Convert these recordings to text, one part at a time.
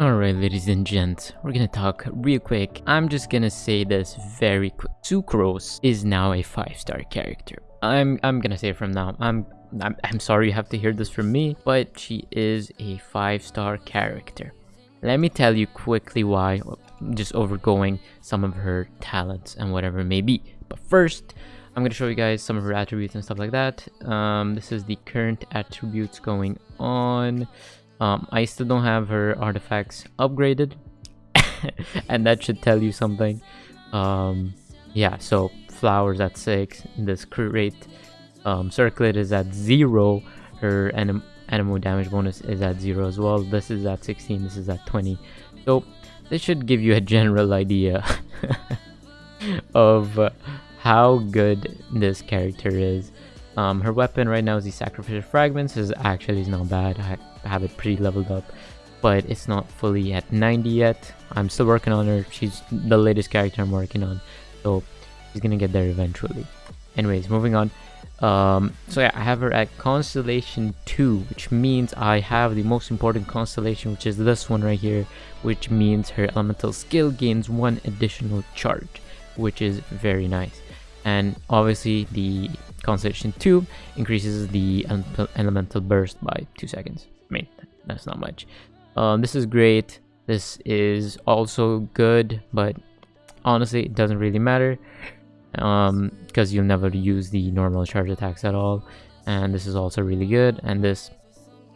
Alright ladies and gents, we're gonna talk real quick. I'm just gonna say this very quick. Sucrose is now a 5-star character. I'm I'm gonna say it from now. I'm, I'm I'm sorry you have to hear this from me, but she is a 5-star character. Let me tell you quickly why, just overgoing some of her talents and whatever it may be. But first, I'm to show you guys some of her attributes and stuff like that. Um, this is the current attributes going on. Um, I still don't have her artifacts upgraded. and that should tell you something. Um, yeah, so flowers at 6. This crit rate um, circlet is at 0. Her anim Anemo damage bonus is at 0 as well. This is at 16. This is at 20. So this should give you a general idea of uh, how good this character is. Um, her weapon right now is the Sacrificial Fragments. is actually is not bad. I have it pretty leveled up, but it's not fully at 90 yet. I'm still working on her. She's the latest character I'm working on, so she's gonna get there eventually. Anyways, moving on. Um, so yeah, I have her at Constellation 2, which means I have the most important constellation, which is this one right here, which means her elemental skill gains one additional charge, which is very nice. And obviously the Constellation 2 increases the elemental burst by 2 seconds. I mean, that's not much. Um, this is great. This is also good, but honestly, it doesn't really matter um, because you'll never use the normal charge attacks at all. And this is also really good. And this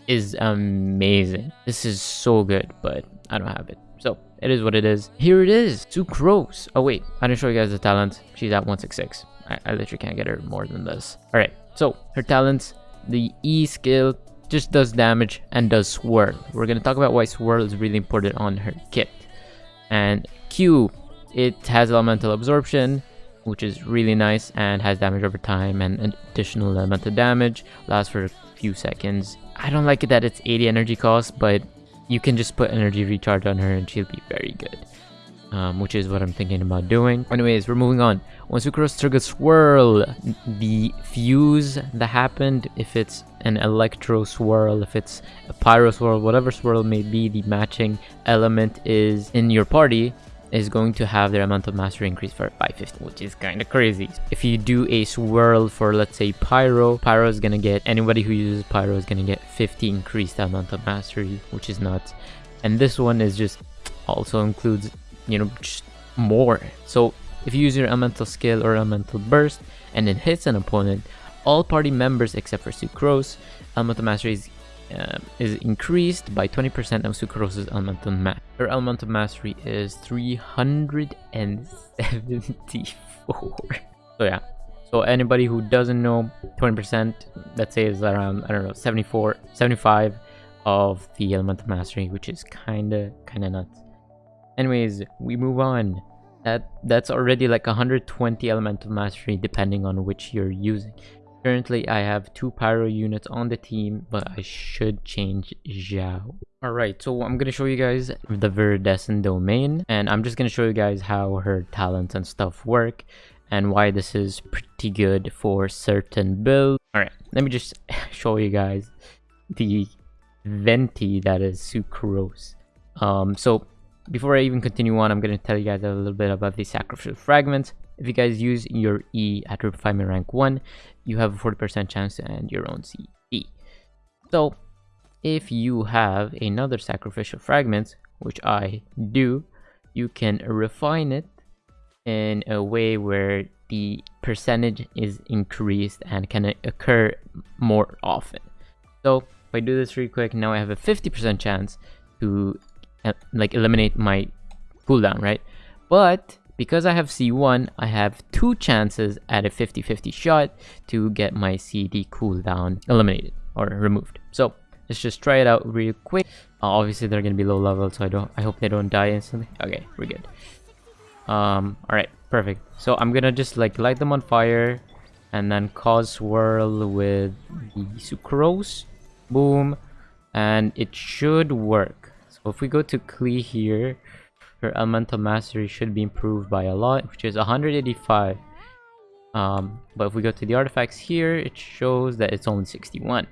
is amazing. This is so good, but I don't have it. So it is what it is. Here it is, Sucrose. Oh wait, I didn't show you guys the talent. She's at 166. I, I literally can't get her more than this. All right, so her talents, the E skill just does damage and does swirl. We're gonna talk about why swirl is really important on her kit. And Q, it has elemental absorption, which is really nice and has damage over time and additional elemental damage, lasts for a few seconds. I don't like it that it's 80 energy cost, but you can just put energy recharge on her and she'll be very good. Um, which is what I'm thinking about doing. Anyways, we're moving on. Once we cross trigger swirl, the fuse that happened, if it's an electro swirl, if it's a pyro swirl, whatever swirl may be, the matching element is in your party, is going to have their amount of mastery increase for 550, which is kind of crazy. If you do a swirl for, let's say, Pyro, Pyro is going to get, anybody who uses Pyro is going to get 50 increased amount of mastery, which is nuts. And this one is just, also includes, you know, just more. So if you use your elemental skill or elemental burst and it hits an opponent, all party members except for Sucrose, elemental mastery is uh, is increased by 20% of Sucrose's elemental mastery. Her elemental mastery is 374. so yeah, so anybody who doesn't know, 20%, let's say is around, I don't know, 74, 75 of the elemental mastery, which is kinda, kinda nuts. Anyways, we move on. That That's already like 120 elemental mastery depending on which you're using. Currently, I have two pyro units on the team, but I should change Xiao. Alright, so I'm going to show you guys the Viridescent domain, and I'm just going to show you guys how her talents and stuff work, and why this is pretty good for certain builds. Alright, let me just show you guys the Venti that is Sucrose. Um, so before I even continue on, I'm going to tell you guys a little bit about the sacrificial fragments. If you guys use your E at refinement rank 1, you have a 40% chance to end your own CE. So, if you have another sacrificial fragment, which I do, you can refine it in a way where the percentage is increased and can occur more often. So, if I do this really quick, now I have a 50% chance to like eliminate my cooldown, right? But because I have C1, I have two chances at a 50-50 shot to get my CD cooldown eliminated or removed. So let's just try it out real quick. Uh, obviously they're gonna be low level, so I don't. I hope they don't die instantly. Okay, we're good. Um, all right, perfect. So I'm gonna just like light them on fire, and then cause swirl with the sucrose. Boom, and it should work. So if we go to Klee here, her elemental mastery should be improved by a lot, which is 185. Um, but if we go to the artifacts here, it shows that it's only 61.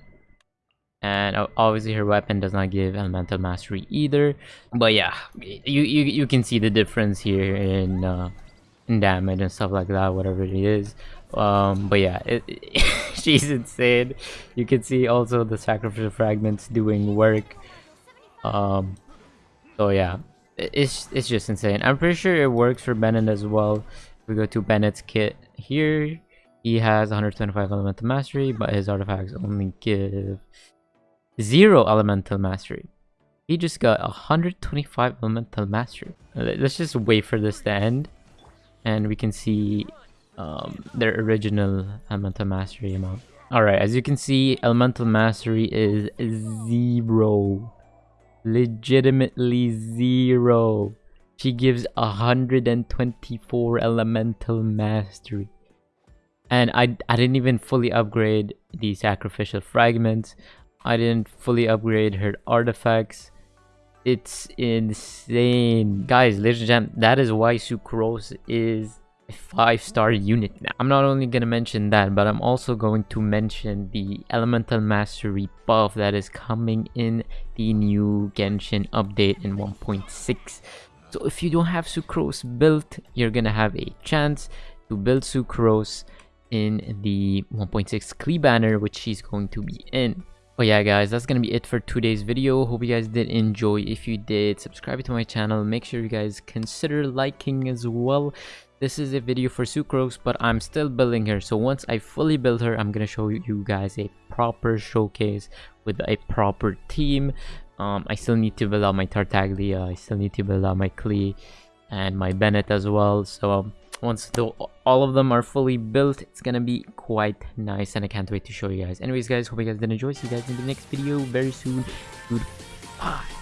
and obviously her weapon does not give elemental mastery either but yeah you you, you can see the difference here in uh, in damage and stuff like that whatever it is um but yeah it, she's insane you can see also the sacrificial fragments doing work um so yeah. It's it's just insane. I'm pretty sure it works for bennett as well. If we go to bennett's kit here he has 125 elemental mastery but his artifacts only give zero elemental mastery. He just got 125 elemental mastery. Let's just wait for this to end and we can see um, their original elemental mastery amount. All right as you can see elemental mastery is zero legitimately zero. She gives 124 elemental mastery. And I, I didn't even fully upgrade the sacrificial fragments. I didn't fully upgrade her artifacts. It's insane. Guys ladies and gentlemen that is why sucrose is five star unit. Now i'm not only going to mention that but i'm also going to mention the elemental mastery buff that is coming in the new genshin update in 1.6 so if you don't have sucrose built you're gonna have a chance to build sucrose in the 1.6 Klee banner which she's going to be in but yeah guys that's gonna be it for today's video. Hope you guys did enjoy. If you did subscribe to my channel. Make sure you guys consider liking as well. This is a video for sucrose but i'm still building her. So once i fully build her i'm gonna show you guys a proper showcase with a proper team. Um i still need to build out my tartaglia. I still need to build out my klee and my bennett as well. So um, once the, all of them are fully built it's gonna be quite nice and i can't wait to show you guys. Anyways guys hope you guys did enjoy. See you guys in the next video very soon. Goodbye